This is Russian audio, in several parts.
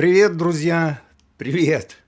Привет, друзья! Привет!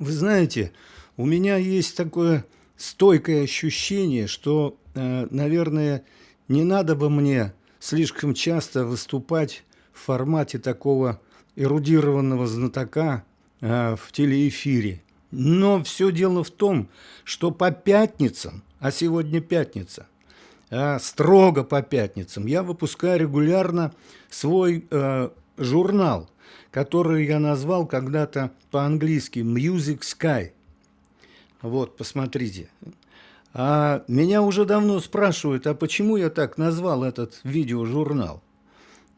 Вы знаете, у меня есть такое стойкое ощущение, что, э, наверное, не надо бы мне слишком часто выступать в формате такого эрудированного знатока э, в телеэфире. Но все дело в том, что по пятницам, а сегодня пятница, э, строго по пятницам, я выпускаю регулярно свой э, журнал, который я назвал когда-то по-английски «Music Sky». Вот, посмотрите. А меня уже давно спрашивают, а почему я так назвал этот видеожурнал?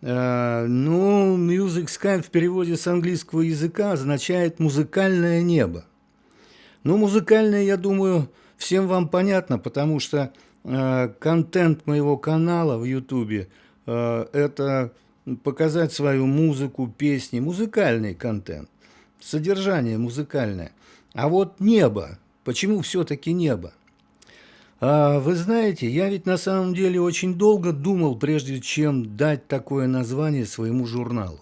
А, ну, Music Sky в переводе с английского языка означает «музыкальное небо». Ну, музыкальное, я думаю, всем вам понятно, потому что э, контент моего канала в Ютубе э, это показать свою музыку, песни, музыкальный контент, содержание музыкальное. А вот небо, почему все-таки небо? А, вы знаете, я ведь на самом деле очень долго думал, прежде чем дать такое название своему журналу.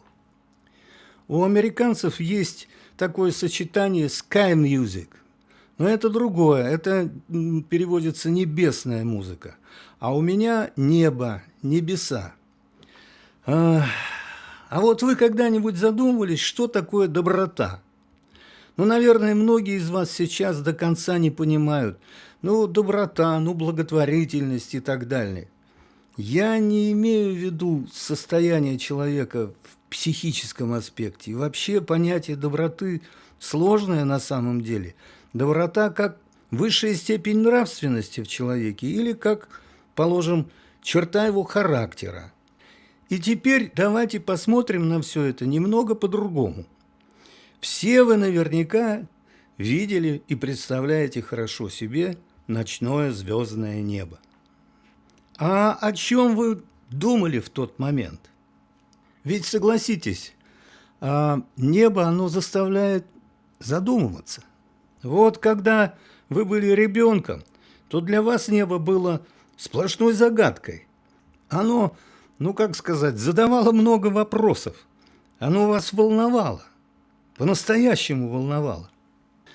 У американцев есть такое сочетание sky music, но это другое, это переводится небесная музыка, а у меня небо, небеса. А, вот вы когда-нибудь задумывались, что такое доброта? Ну, наверное, многие из вас сейчас до конца не понимают – ну, доброта, ну, благотворительность и так далее. Я не имею в виду состояние человека в психическом аспекте. И вообще понятие доброты сложное на самом деле. Доброта как высшая степень нравственности в человеке или как, положим, черта его характера. И теперь давайте посмотрим на все это немного по-другому. Все вы наверняка видели и представляете хорошо себе ночное звездное небо. А о чем вы думали в тот момент? Ведь согласитесь, а, небо оно заставляет задумываться. Вот когда вы были ребенком, то для вас небо было сплошной загадкой. Оно, ну как сказать, задавало много вопросов. Оно вас волновало, по-настоящему волновало.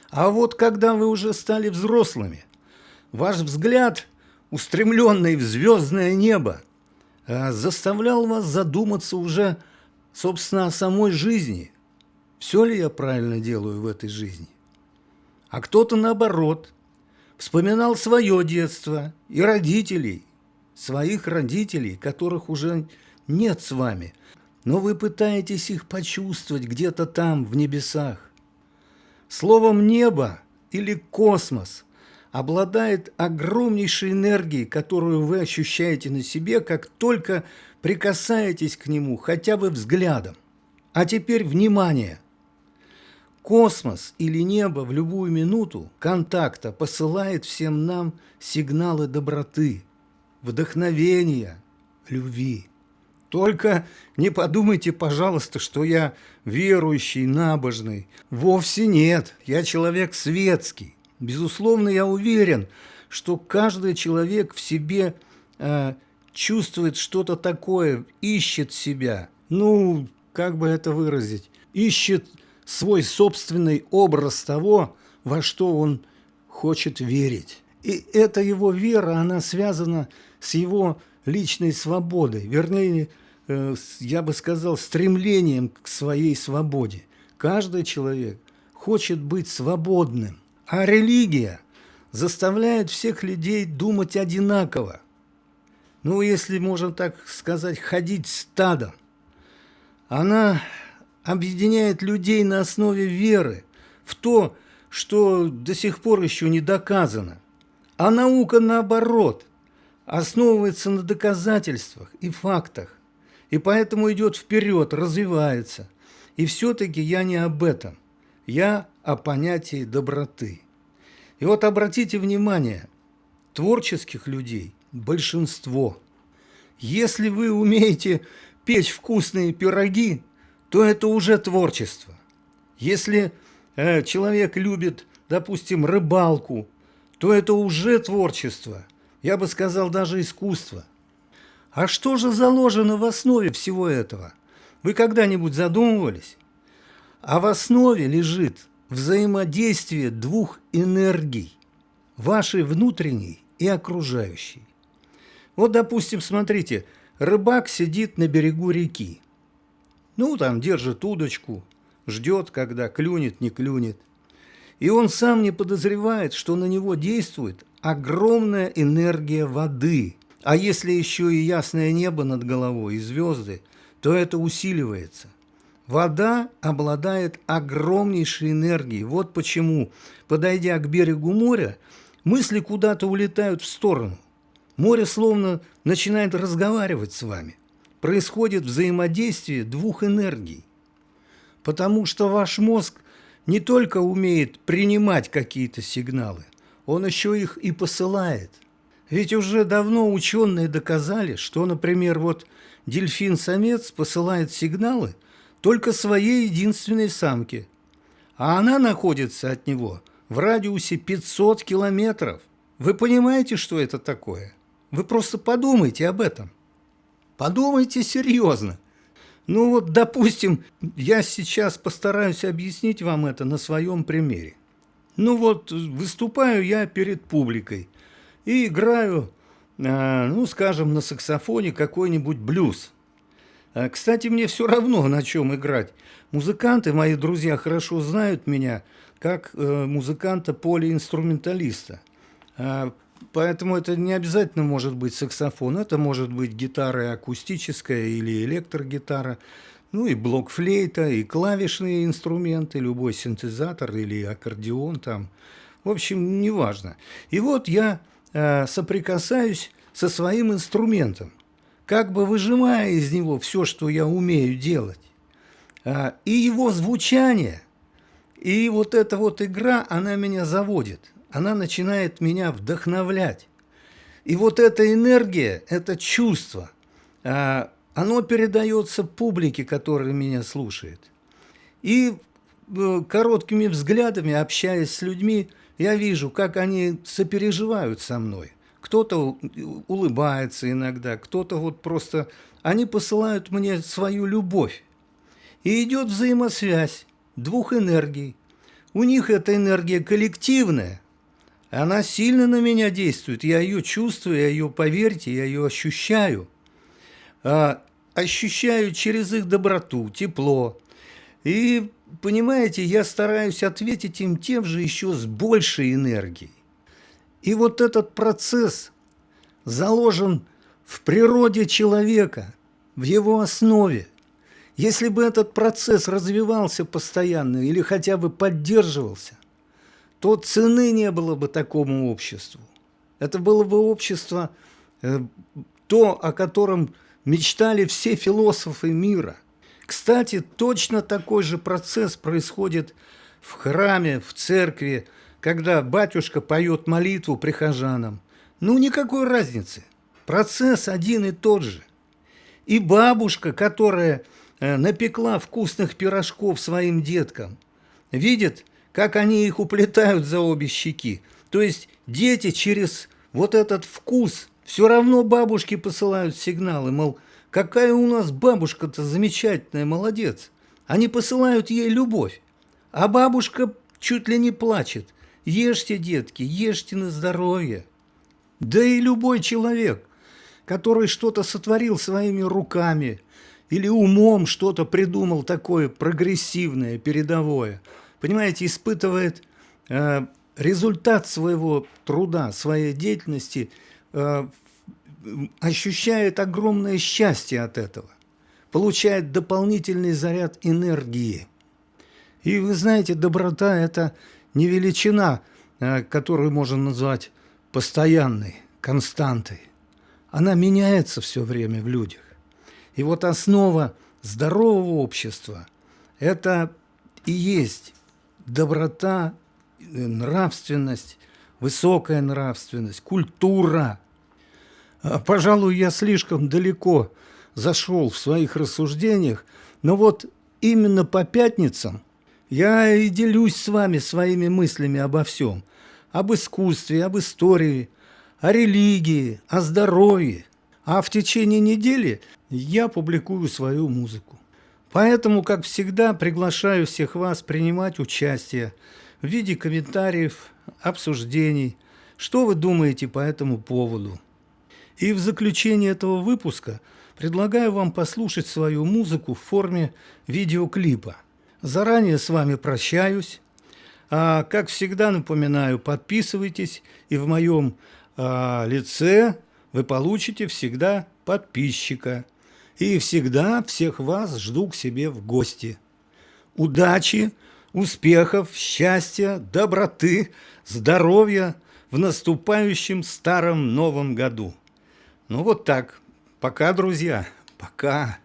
А вот когда вы уже стали взрослыми – Ваш взгляд, устремленный в звездное небо, э, заставлял вас задуматься уже, собственно, о самой жизни. Все ли я правильно делаю в этой жизни? А кто-то, наоборот, вспоминал свое детство и родителей, своих родителей, которых уже нет с вами, но вы пытаетесь их почувствовать где-то там, в небесах. Словом «небо» или «космос» обладает огромнейшей энергией, которую вы ощущаете на себе, как только прикасаетесь к нему хотя бы взглядом. А теперь внимание! Космос или небо в любую минуту контакта посылает всем нам сигналы доброты, вдохновения, любви. Только не подумайте, пожалуйста, что я верующий, набожный. Вовсе нет, я человек светский. Безусловно, я уверен, что каждый человек в себе э, чувствует что-то такое, ищет себя. Ну, как бы это выразить? Ищет свой собственный образ того, во что он хочет верить. И эта его вера, она связана с его личной свободой, вернее, э, я бы сказал, стремлением к своей свободе. Каждый человек хочет быть свободным. А религия заставляет всех людей думать одинаково. Ну, если можно так сказать, ходить стадом. Она объединяет людей на основе веры в то, что до сих пор еще не доказано. А наука, наоборот, основывается на доказательствах и фактах. И поэтому идет вперед, развивается. И все-таки я не об этом. Я о понятии доброты. И вот обратите внимание, творческих людей большинство. Если вы умеете печь вкусные пироги, то это уже творчество. Если э, человек любит, допустим, рыбалку, то это уже творчество. Я бы сказал, даже искусство. А что же заложено в основе всего этого? Вы когда-нибудь задумывались? А в основе лежит взаимодействие двух энергий, вашей внутренней и окружающей. Вот, допустим, смотрите, рыбак сидит на берегу реки. Ну, там держит удочку, ждет, когда клюнет, не клюнет. И он сам не подозревает, что на него действует огромная энергия воды. А если еще и ясное небо над головой и звезды, то это усиливается. Вода обладает огромнейшей энергией. Вот почему, подойдя к берегу моря, мысли куда-то улетают в сторону. Море словно начинает разговаривать с вами. Происходит взаимодействие двух энергий. Потому что ваш мозг не только умеет принимать какие-то сигналы, он еще их и посылает. Ведь уже давно ученые доказали, что, например, вот дельфин-самец посылает сигналы только своей единственной самке, а она находится от него в радиусе 500 километров. Вы понимаете, что это такое? Вы просто подумайте об этом. Подумайте серьезно. Ну вот, допустим, я сейчас постараюсь объяснить вам это на своем примере. Ну вот, выступаю я перед публикой и играю, а, ну, скажем, на саксофоне какой-нибудь блюз. А, кстати, мне все равно, на чем играть. Музыканты, мои друзья, хорошо знают меня как э, музыканта-полиинструменталиста. А, поэтому это не обязательно может быть саксофон, это может быть гитара акустическая или электрогитара, ну и блок-флейта, и клавишные инструменты, любой синтезатор или аккордеон там. В общем, неважно. И вот я э, соприкасаюсь со своим инструментом, как бы выжимая из него все, что я умею делать. А, и его звучание, и вот эта вот игра, она меня заводит, она начинает меня вдохновлять. И вот эта энергия, это чувство, а, оно передается публике, которая меня слушает. И э, короткими взглядами, общаясь с людьми, я вижу, как они сопереживают со мной. Кто-то улыбается иногда, кто-то вот просто... Они посылают мне свою любовь. И идет взаимосвязь двух энергий. У них эта энергия коллективная. Она сильно на меня действует. Я ее чувствую, я ее, поверьте, я ее ощущаю. А, ощущаю через их доброту, тепло. И, понимаете, я стараюсь ответить им тем же еще с большей энергией. И вот этот процесс заложен в природе человека, в его основе. Если бы этот процесс развивался постоянно или хотя бы поддерживался, то цены не было бы такому обществу. Это было бы общество, э, то, о котором мечтали все философы мира. Кстати, точно такой же процесс происходит в храме, в церкви, когда батюшка поет молитву прихожанам. Ну, никакой разницы. Процесс один и тот же. И бабушка, которая э, напекла вкусных пирожков своим деткам, видит, как они их уплетают за обе щеки. То есть дети через вот этот вкус все равно бабушке посылают сигналы, мол, какая у нас бабушка-то замечательная, молодец. Они посылают ей любовь. А бабушка чуть ли не плачет. Ешьте, детки, ешьте на здоровье. Да и любой человек, который что-то сотворил своими руками или умом что-то придумал такое прогрессивное, передовое, понимаете, испытывает э, результат своего труда, своей деятельности, ощущает огромное счастье от этого, получает дополнительный заряд энергии. И вы знаете, доброта – это не величина, э, которую можно назвать постоянной, константой. Она меняется все время в людях. И вот основа здорового общества – это и есть доброта, нравственность, высокая нравственность, культура. А, пожалуй, я слишком далеко зашел в своих рассуждениях, но вот именно по пятницам – я и делюсь с вами своими мыслями обо всем. Об искусстве, об истории, о религии, о здоровье. А в течение недели я публикую свою музыку. Поэтому, как всегда, приглашаю всех вас принимать участие в виде комментариев, обсуждений, что вы думаете по этому поводу. И в заключение этого выпуска предлагаю вам послушать свою музыку в форме видеоклипа. Заранее с вами прощаюсь. А, как всегда напоминаю, подписывайтесь, и в моем а, лице вы получите всегда подписчика. И всегда всех вас жду к себе в гости. Удачи, успехов, счастья, доброты, здоровья в наступающем старом новом году. Ну вот так. Пока, друзья. Пока.